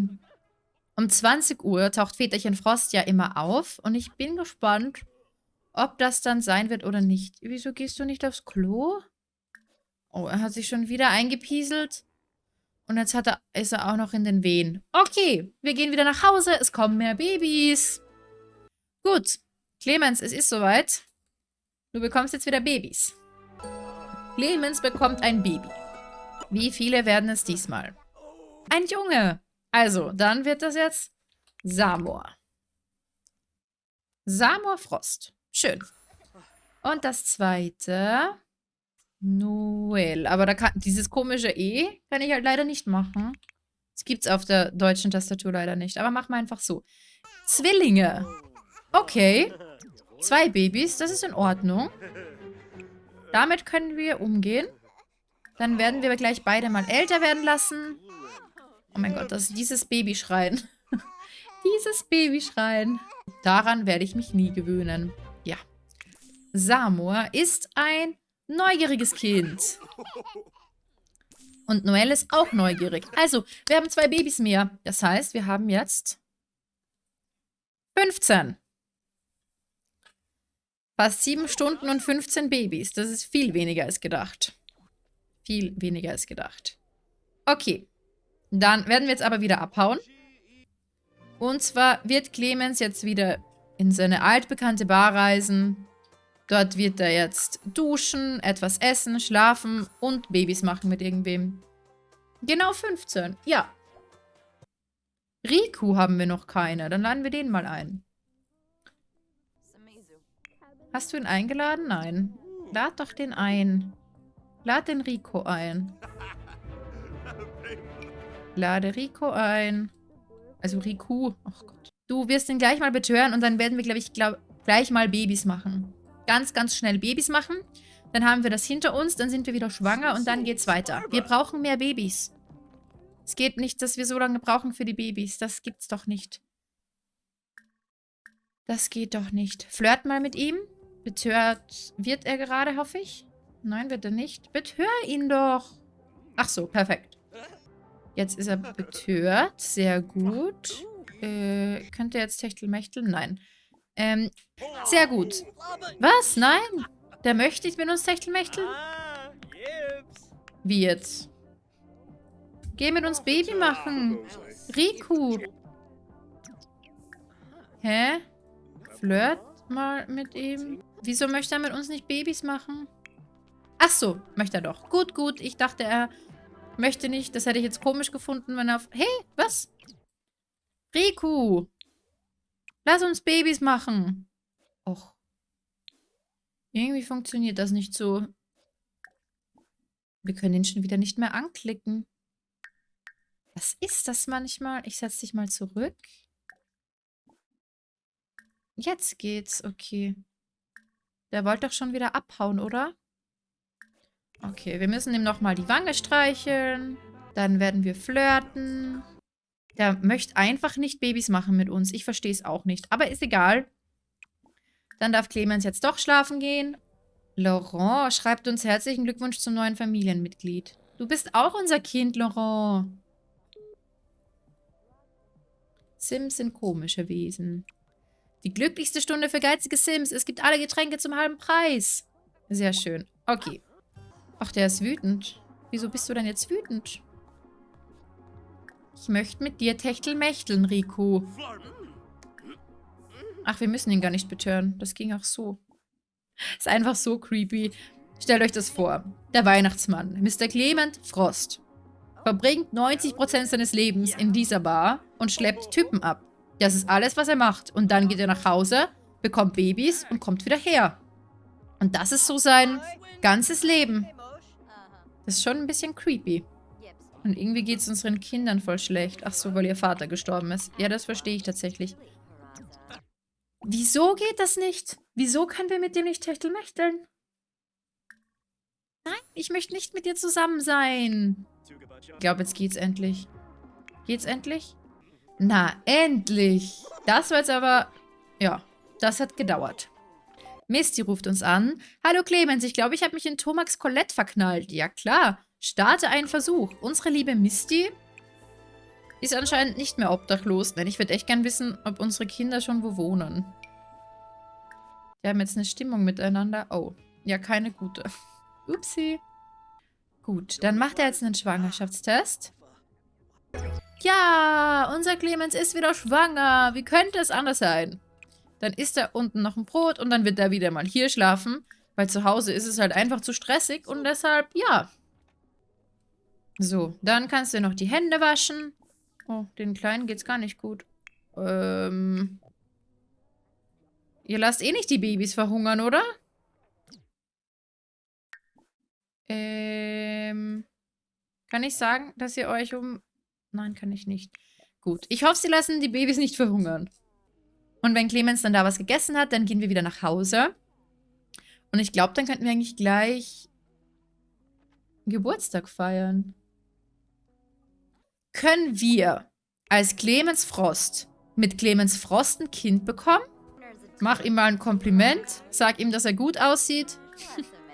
A: um 20 Uhr taucht Väterchen Frost ja immer auf und ich bin gespannt, ob das dann sein wird oder nicht. Wieso gehst du nicht aufs Klo? Oh, er hat sich schon wieder eingepieselt. Und jetzt hat er, ist er auch noch in den Wehen. Okay, wir gehen wieder nach Hause. Es kommen mehr Babys. Gut, Clemens, es ist soweit. Du bekommst jetzt wieder Babys. Clemens bekommt ein Baby. Wie viele werden es diesmal? Ein Junge. Also, dann wird das jetzt Samor. Samor Frost. Schön. Und das zweite. Noel. Aber da kann, dieses komische E kann ich halt leider nicht machen. Das gibt es auf der deutschen Tastatur leider nicht. Aber machen wir einfach so. Zwillinge. Okay. Zwei Babys, das ist in Ordnung. Damit können wir umgehen. Dann werden wir gleich beide mal älter werden lassen. Oh mein Gott, das ist dieses Babyschreien. dieses Babyschreien. Daran werde ich mich nie gewöhnen. Ja. Samur ist ein neugieriges Kind. Und Noel ist auch neugierig. Also, wir haben zwei Babys mehr. Das heißt, wir haben jetzt 15. Fast sieben Stunden und 15 Babys. Das ist viel weniger als gedacht. Viel weniger als gedacht. Okay. Dann werden wir jetzt aber wieder abhauen. Und zwar wird Clemens jetzt wieder in seine altbekannte Bar reisen. Dort wird er jetzt duschen, etwas essen, schlafen und Babys machen mit irgendwem. Genau 15. Ja. Riku haben wir noch keine. Dann laden wir den mal ein. Hast du ihn eingeladen? Nein. Lad doch den ein. Lad den Rico ein. Lade Rico ein. Also Riku. Ach Gott. Du wirst ihn gleich mal betören und dann werden wir, glaube ich, glaub, gleich mal Babys machen. Ganz, ganz schnell Babys machen. Dann haben wir das hinter uns, dann sind wir wieder schwanger und dann geht's weiter. Wir brauchen mehr Babys. Es geht nicht, dass wir so lange brauchen für die Babys. Das gibt's doch nicht. Das geht doch nicht. Flirt mal mit ihm. Betört wird er gerade, hoffe ich. Nein, wird er nicht. Betör ihn doch. Ach so, perfekt. Jetzt ist er betört. Sehr gut. Äh, könnte jetzt Techtelmechteln? Nein. Ähm, sehr gut. Was? Nein? Der möchte nicht mit uns Techtelmechteln? Wie jetzt? Geh mit uns Baby machen. Riku. Hä? Flirt mal mit ihm. Wieso möchte er mit uns nicht Babys machen? Ach so, möchte er doch. Gut, gut. Ich dachte, er möchte nicht. Das hätte ich jetzt komisch gefunden, wenn er auf... Hey, was? Riku. Lass uns Babys machen. Och. Irgendwie funktioniert das nicht so. Wir können ihn schon wieder nicht mehr anklicken. Was ist das manchmal? Ich setze dich mal zurück. Jetzt geht's, okay. Der wollte doch schon wieder abhauen, oder? Okay, wir müssen ihm nochmal die Wange streicheln. Dann werden wir flirten. Der möchte einfach nicht Babys machen mit uns. Ich verstehe es auch nicht. Aber ist egal. Dann darf Clemens jetzt doch schlafen gehen. Laurent schreibt uns herzlichen Glückwunsch zum neuen Familienmitglied. Du bist auch unser Kind, Laurent. Sims sind komische Wesen. Die glücklichste Stunde für geizige Sims. Es gibt alle Getränke zum halben Preis. Sehr schön. Okay. Ach, der ist wütend. Wieso bist du denn jetzt wütend? Ich möchte mit dir techtelmächteln, Rico. Ach, wir müssen ihn gar nicht betören. Das ging auch so. Ist einfach so creepy. Stellt euch das vor. Der Weihnachtsmann, Mr. Clement Frost, verbringt 90% seines Lebens in dieser Bar und schleppt Typen ab. Das ist alles, was er macht. Und dann geht er nach Hause, bekommt Babys und kommt wieder her. Und das ist so sein ganzes Leben. Das ist schon ein bisschen creepy. Und irgendwie geht es unseren Kindern voll schlecht. Ach so, weil ihr Vater gestorben ist. Ja, das verstehe ich tatsächlich. Wieso geht das nicht? Wieso können wir mit dem nicht techtelmächteln? Nein, ich möchte nicht mit dir zusammen sein. Ich glaube, jetzt geht's endlich. Geht's endlich? Na, endlich. Das war jetzt aber... Ja, das hat gedauert. Misty ruft uns an. Hallo Clemens, ich glaube, ich habe mich in Tomax Colette verknallt. Ja klar, starte einen Versuch. Unsere liebe Misty ist anscheinend nicht mehr obdachlos. Denn ich würde echt gern wissen, ob unsere Kinder schon wo wohnen. Die haben jetzt eine Stimmung miteinander. Oh, ja, keine gute. Upsi. Gut, dann macht er jetzt einen Schwangerschaftstest. Ja, unser Clemens ist wieder schwanger. Wie könnte es anders sein? Dann isst er unten noch ein Brot und dann wird er wieder mal hier schlafen. Weil zu Hause ist es halt einfach zu stressig und deshalb, ja. So, dann kannst du noch die Hände waschen. Oh, den Kleinen geht's gar nicht gut. Ähm. Ihr lasst eh nicht die Babys verhungern, oder? Ähm. Kann ich sagen, dass ihr euch um Nein, kann ich nicht. Gut. Ich hoffe, sie lassen die Babys nicht verhungern. Und wenn Clemens dann da was gegessen hat, dann gehen wir wieder nach Hause. Und ich glaube, dann könnten wir eigentlich gleich Geburtstag feiern. Können wir als Clemens Frost mit Clemens Frost ein Kind bekommen? Mach ihm mal ein Kompliment. Sag ihm, dass er gut aussieht.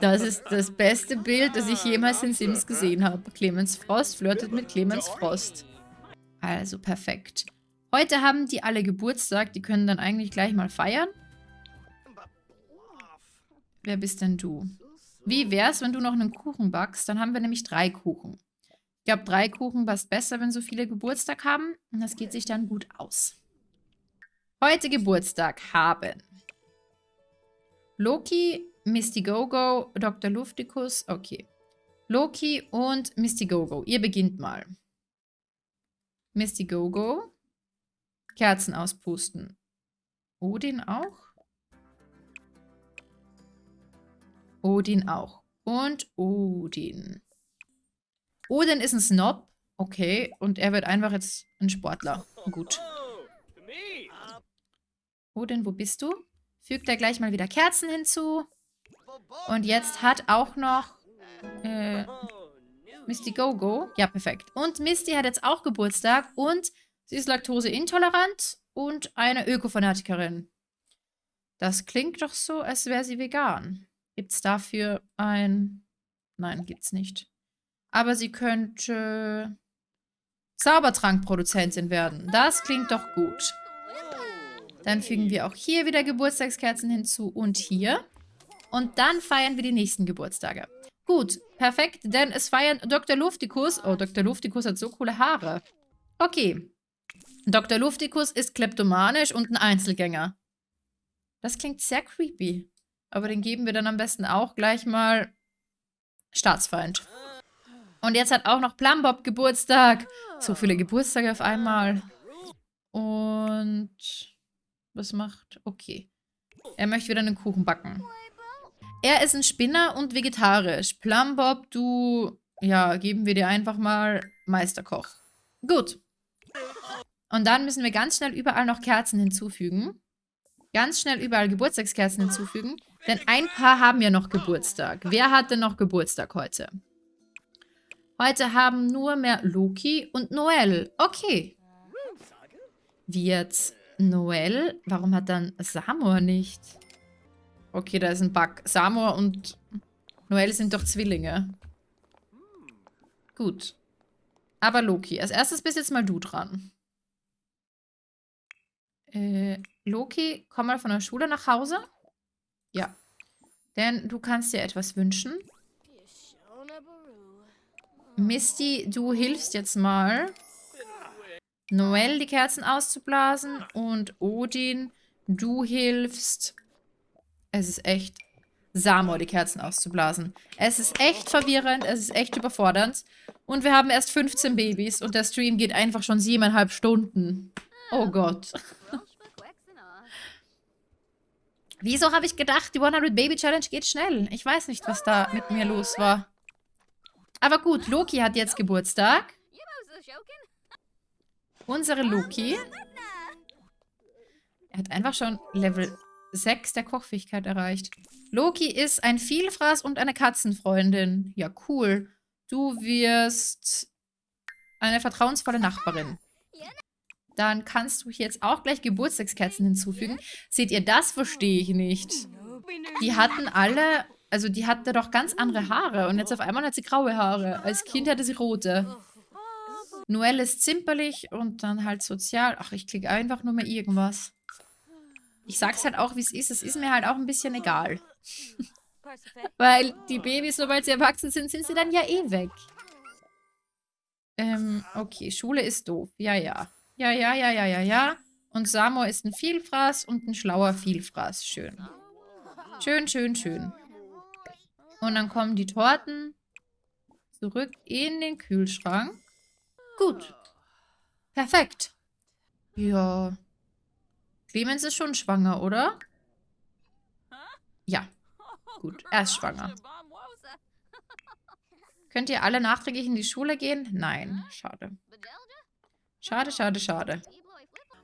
A: Das ist das beste Bild, das ich jemals in Sims gesehen habe. Clemens Frost flirtet mit Clemens Frost. Also, perfekt. Heute haben die alle Geburtstag. Die können dann eigentlich gleich mal feiern. Wer bist denn du? Wie wär's, wenn du noch einen Kuchen backst? Dann haben wir nämlich drei Kuchen. Ich glaube, drei Kuchen passt besser, wenn so viele Geburtstag haben. Und das geht sich dann gut aus. Heute Geburtstag haben Loki, Misty Gogo, Dr. Luftikus, okay. Loki und Misty Gogo. Ihr beginnt mal. Misty Gogo. Kerzen auspusten. Odin auch? Odin auch. Und Odin. Odin ist ein Snob. Okay. Und er wird einfach jetzt ein Sportler. Gut. Odin, wo bist du? Fügt er gleich mal wieder Kerzen hinzu. Und jetzt hat auch noch äh, Misty Gogo. Ja, perfekt. Und Misty hat jetzt auch Geburtstag und sie ist laktoseintolerant und eine Ökofanatikerin. Das klingt doch so, als wäre sie vegan. Gibt es dafür ein... Nein, gibt's nicht. Aber sie könnte Zaubertrankproduzentin werden. Das klingt doch gut. Dann fügen wir auch hier wieder Geburtstagskerzen hinzu und hier. Und dann feiern wir die nächsten Geburtstage. Gut, perfekt, denn es feiern Dr. Luftikus. Oh, Dr. Luftikus hat so coole Haare. Okay. Dr. Luftikus ist kleptomanisch und ein Einzelgänger. Das klingt sehr creepy. Aber den geben wir dann am besten auch gleich mal Staatsfeind. Und jetzt hat auch noch Plumbob Geburtstag. So viele Geburtstage auf einmal. Und was macht? Okay. Er möchte wieder einen Kuchen backen. Er ist ein Spinner und vegetarisch. Plumbob, du... Ja, geben wir dir einfach mal Meisterkoch. Gut. Und dann müssen wir ganz schnell überall noch Kerzen hinzufügen. Ganz schnell überall Geburtstagskerzen hinzufügen. Denn ein paar haben ja noch Geburtstag. Wer hat denn noch Geburtstag heute? Heute haben nur mehr Loki und Noel. Okay. Jetzt Noel? Warum hat dann Samor nicht? Okay, da ist ein Bug. Samor und Noel sind doch Zwillinge. Gut. Aber Loki. Als erstes bist jetzt mal du dran. Äh, Loki, komm mal von der Schule nach Hause. Ja. Denn du kannst dir etwas wünschen. Misty, du hilfst jetzt mal. Noel die Kerzen auszublasen. Und Odin, du hilfst es ist echt Samor, die Kerzen auszublasen. Es ist echt verwirrend, es ist echt überfordernd. Und wir haben erst 15 Babys und der Stream geht einfach schon siebeneinhalb Stunden. Oh Gott. Wieso habe ich gedacht, die 100 Baby Challenge geht schnell? Ich weiß nicht, was da mit mir los war. Aber gut, Loki hat jetzt Geburtstag. Unsere Loki. Er hat einfach schon Level 6 der Kochfähigkeit erreicht. Loki ist ein Vielfraß und eine Katzenfreundin. Ja, cool. Du wirst eine vertrauensvolle Nachbarin. Dann kannst du jetzt auch gleich Geburtstagskerzen hinzufügen. Seht ihr, das verstehe ich nicht. Die hatten alle, also die hatte doch ganz andere Haare und jetzt auf einmal hat sie graue Haare. Als Kind hatte sie rote. Noelle ist zimperlich und dann halt sozial. Ach, ich klicke einfach nur mal irgendwas. Ich sag's halt auch, wie es ist. Es ist mir halt auch ein bisschen egal. Weil die Babys, sobald sie erwachsen sind, sind sie dann ja eh weg. Ähm, okay, Schule ist doof. Ja, ja. Ja, ja, ja, ja, ja, ja. Und Samuel ist ein Vielfraß und ein schlauer Vielfraß. Schön. Schön, schön, schön. Und dann kommen die Torten zurück in den Kühlschrank. Gut. Perfekt. Ja. Clemens ist schon schwanger, oder? Ja. Gut, er ist schwanger. Könnt ihr alle nachträglich in die Schule gehen? Nein, schade. Schade, schade, schade.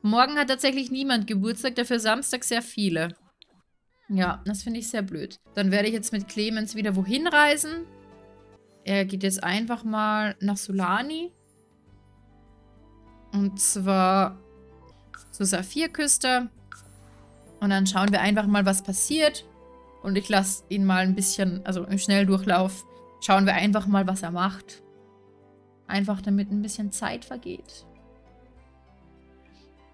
A: Morgen hat tatsächlich niemand Geburtstag, dafür Samstag sehr viele. Ja, das finde ich sehr blöd. Dann werde ich jetzt mit Clemens wieder wohin reisen. Er geht jetzt einfach mal nach Solani. Und zwar zur Saphirküste. Und dann schauen wir einfach mal, was passiert. Und ich lasse ihn mal ein bisschen, also im Schnelldurchlauf, schauen wir einfach mal, was er macht. Einfach damit ein bisschen Zeit vergeht.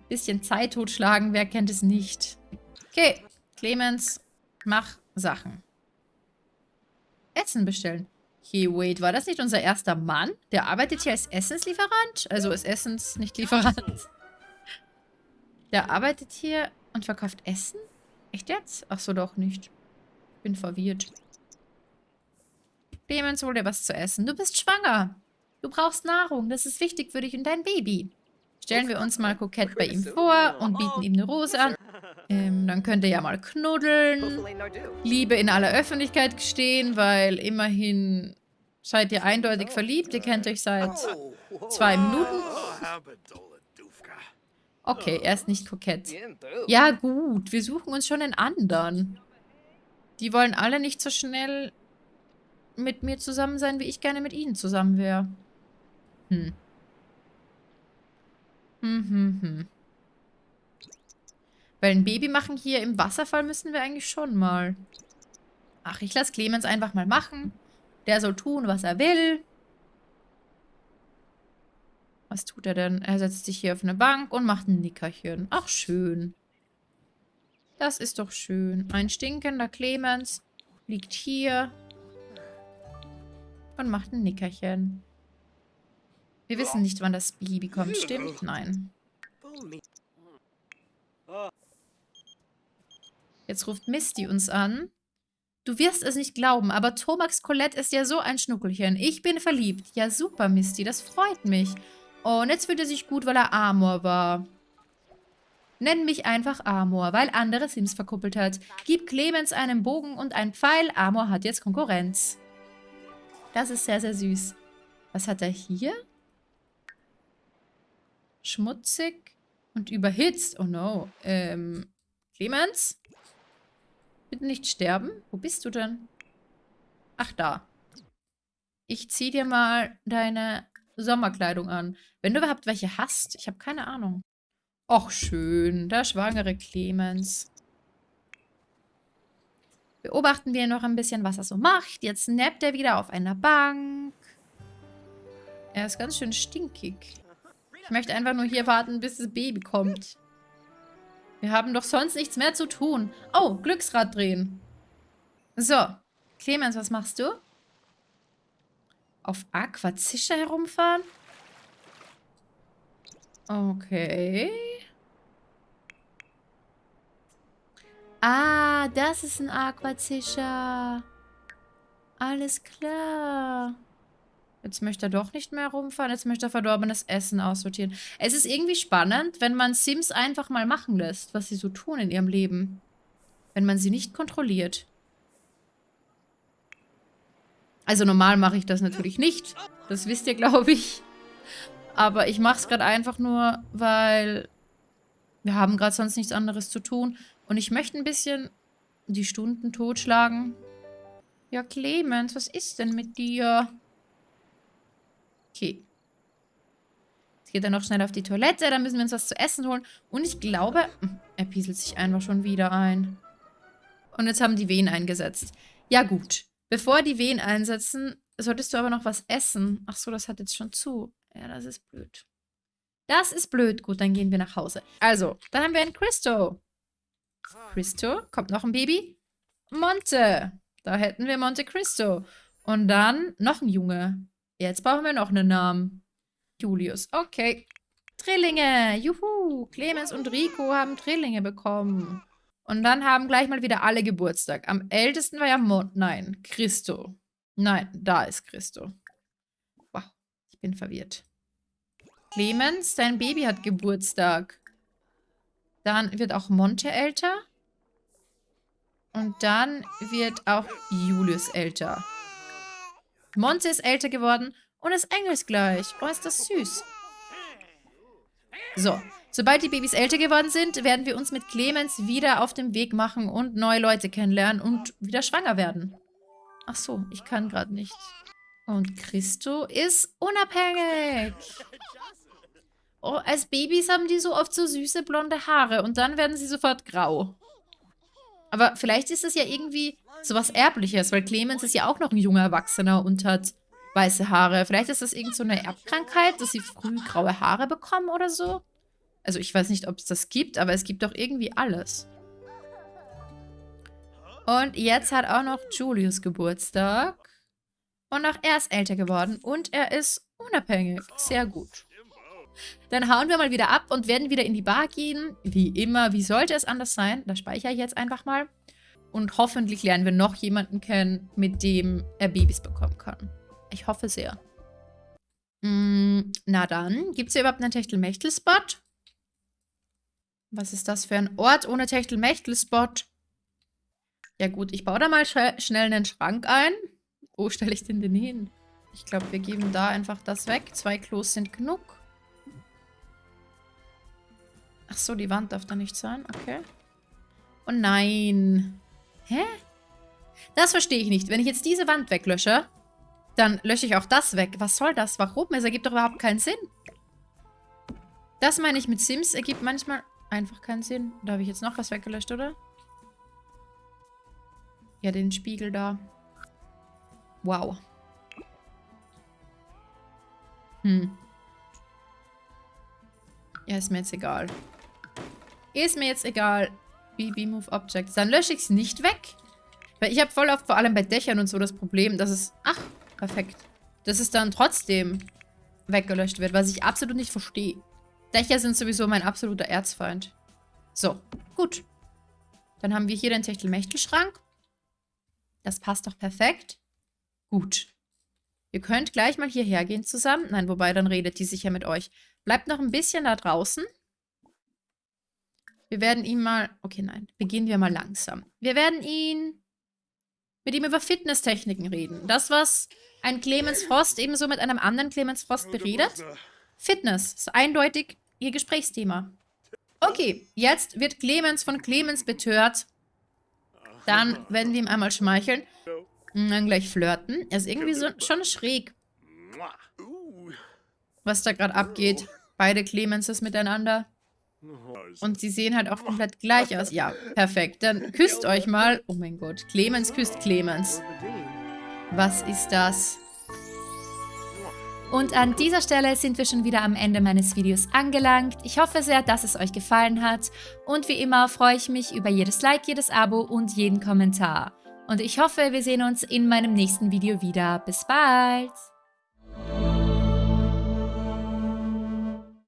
A: Ein bisschen Zeit totschlagen, wer kennt es nicht. Okay, Clemens, mach Sachen. Essen bestellen. Hey, wait, war das nicht unser erster Mann? Der arbeitet hier als Essenslieferant? Also als Essens, nicht Lieferant. Der arbeitet hier und verkauft Essen? Echt jetzt? Ach so, doch nicht. Bin verwirrt. Clemens, hol dir was zu essen. Du bist schwanger. Du brauchst Nahrung. Das ist wichtig für dich und dein Baby. Stellen wir uns mal kokett bei ihm vor und bieten ihm eine Rose an. Ähm, dann könnt ihr ja mal knuddeln. Liebe in aller Öffentlichkeit gestehen, weil immerhin seid ihr eindeutig verliebt. Ihr kennt euch seit zwei Minuten. Okay, er ist nicht kokett. Ja, gut. Wir suchen uns schon einen anderen. Die wollen alle nicht so schnell mit mir zusammen sein, wie ich gerne mit ihnen zusammen wäre. Hm. Hm, hm, hm. Weil ein Baby machen hier im Wasserfall müssen wir eigentlich schon mal. Ach, ich lasse Clemens einfach mal machen. Der soll tun, was er will. Was tut er denn? Er setzt sich hier auf eine Bank und macht ein Nickerchen. Ach, schön. Das ist doch schön. Ein stinkender Clemens liegt hier und macht ein Nickerchen. Wir wissen nicht, wann das Baby kommt. Stimmt? Nein. Jetzt ruft Misty uns an. Du wirst es nicht glauben, aber Tomax Colette ist ja so ein Schnuckelchen. Ich bin verliebt. Ja, super, Misty. Das freut mich. Oh, und jetzt fühlt er sich gut, weil er Amor war. Nenn mich einfach Amor, weil andere Sims verkuppelt hat. Gib Clemens einen Bogen und einen Pfeil. Amor hat jetzt Konkurrenz. Das ist sehr, sehr süß. Was hat er hier? Schmutzig und überhitzt. Oh no. Ähm, Clemens? Bitte nicht sterben. Wo bist du denn? Ach, da. Ich zieh dir mal deine Sommerkleidung an. Wenn du überhaupt welche hast. Ich habe keine Ahnung. Och, schön. Der schwangere Clemens. Beobachten wir noch ein bisschen, was er so macht. Jetzt nappt er wieder auf einer Bank. Er ist ganz schön stinkig. Ich möchte einfach nur hier warten, bis das Baby kommt. Wir haben doch sonst nichts mehr zu tun. Oh, Glücksrad drehen. So. Clemens, was machst du? Auf Aquazischer herumfahren? Okay. Ah, das ist ein Aquazischer. Alles klar. Jetzt möchte er doch nicht mehr rumfahren. Jetzt möchte er verdorbenes Essen aussortieren. Es ist irgendwie spannend, wenn man Sims einfach mal machen lässt, was sie so tun in ihrem Leben. Wenn man sie nicht kontrolliert. Also normal mache ich das natürlich nicht. Das wisst ihr, glaube ich. Aber ich mache es gerade einfach nur, weil wir haben gerade sonst nichts anderes zu tun. Und ich möchte ein bisschen die Stunden totschlagen. Ja, Clemens, was ist denn mit dir? Okay. Jetzt geht er noch schnell auf die Toilette, dann müssen wir uns was zu essen holen. Und ich glaube, hm, er pieselt sich einfach schon wieder ein. Und jetzt haben die Wehen eingesetzt. Ja gut, bevor die Wehen einsetzen, solltest du aber noch was essen. Ach so, das hat jetzt schon zu. Ja, das ist blöd. Das ist blöd. Gut, dann gehen wir nach Hause. Also, dann haben wir einen Christo. Christo, kommt noch ein Baby. Monte. Da hätten wir Monte Cristo. Und dann noch ein Junge. Jetzt brauchen wir noch einen Namen. Julius. Okay. Drillinge. Juhu. Clemens und Rico haben Drillinge bekommen. Und dann haben gleich mal wieder alle Geburtstag. Am ältesten war ja Mon Nein, Christo. Nein, da ist Christo. Wow, ich bin verwirrt. Clemens, dein Baby hat Geburtstag. Dann wird auch Monte älter. Und dann wird auch Julius älter. Monte ist älter geworden und ist engelsgleich. Oh, ist das süß. So, sobald die Babys älter geworden sind, werden wir uns mit Clemens wieder auf den Weg machen und neue Leute kennenlernen und wieder schwanger werden. Ach so, ich kann gerade nicht. Und Christo ist unabhängig. Oh, als Babys haben die so oft so süße blonde Haare und dann werden sie sofort grau. Aber vielleicht ist es ja irgendwie sowas Erbliches, weil Clemens ist ja auch noch ein junger Erwachsener und hat weiße Haare. Vielleicht ist das irgend so eine Erbkrankheit, dass sie früh graue Haare bekommen oder so. Also ich weiß nicht, ob es das gibt, aber es gibt doch irgendwie alles. Und jetzt hat auch noch Julius Geburtstag. Und auch er ist älter geworden und er ist unabhängig. Sehr gut. Dann hauen wir mal wieder ab und werden wieder in die Bar gehen. Wie immer, wie sollte es anders sein? Das speichere ich jetzt einfach mal. Und hoffentlich lernen wir noch jemanden kennen, mit dem er Babys bekommen kann. Ich hoffe sehr. Mm, na dann, gibt es hier überhaupt einen Techtelmechtel-Spot? Was ist das für ein Ort ohne Techtelmechtel-Spot? Ja gut, ich baue da mal sch schnell einen Schrank ein. Wo stelle ich den denn hin? Ich glaube, wir geben da einfach das weg. Zwei Klos sind genug. Ach so, die Wand darf da nicht sein. Okay. Oh nein. Hä? Das verstehe ich nicht. Wenn ich jetzt diese Wand weglösche, dann lösche ich auch das weg. Was soll das? Warum? Es ergibt doch überhaupt keinen Sinn. Das meine ich mit Sims, ergibt manchmal einfach keinen Sinn. Da habe ich jetzt noch was weggelöscht, oder? Ja, den Spiegel da. Wow. Hm. Ja, ist mir jetzt egal. Ist mir jetzt egal. BB Move Objects. Dann lösche ich es nicht weg. Weil ich habe voll oft, vor allem bei Dächern und so, das Problem, dass es... Ach, perfekt. Dass es dann trotzdem weggelöscht wird, was ich absolut nicht verstehe. Dächer sind sowieso mein absoluter Erzfeind. So, gut. Dann haben wir hier den Techtelmechtelschrank. Das passt doch perfekt. Gut. Ihr könnt gleich mal hierher gehen zusammen. Nein, wobei, dann redet die sicher mit euch. Bleibt noch ein bisschen da draußen. Wir werden ihn mal... Okay, nein. Beginnen wir mal langsam. Wir werden ihn... Mit ihm über Fitnesstechniken reden. Das, was ein Clemens Frost ebenso mit einem anderen Clemens Frost beredet. Fitness ist eindeutig ihr Gesprächsthema. Okay, jetzt wird Clemens von Clemens betört. Dann werden wir ihm einmal schmeicheln. Und dann gleich flirten. Er ist irgendwie so, schon schräg. Was da gerade abgeht. Beide Clemenses miteinander. Und sie sehen halt auch komplett gleich aus. Ja, perfekt. Dann küsst euch mal. Oh mein Gott. Clemens küsst Clemens. Was ist das?
B: Und an dieser Stelle sind wir schon wieder am Ende meines Videos angelangt. Ich hoffe sehr, dass es euch gefallen hat. Und wie immer freue ich mich über jedes Like, jedes Abo und jeden Kommentar. Und ich hoffe, wir sehen uns in meinem nächsten Video wieder. Bis bald!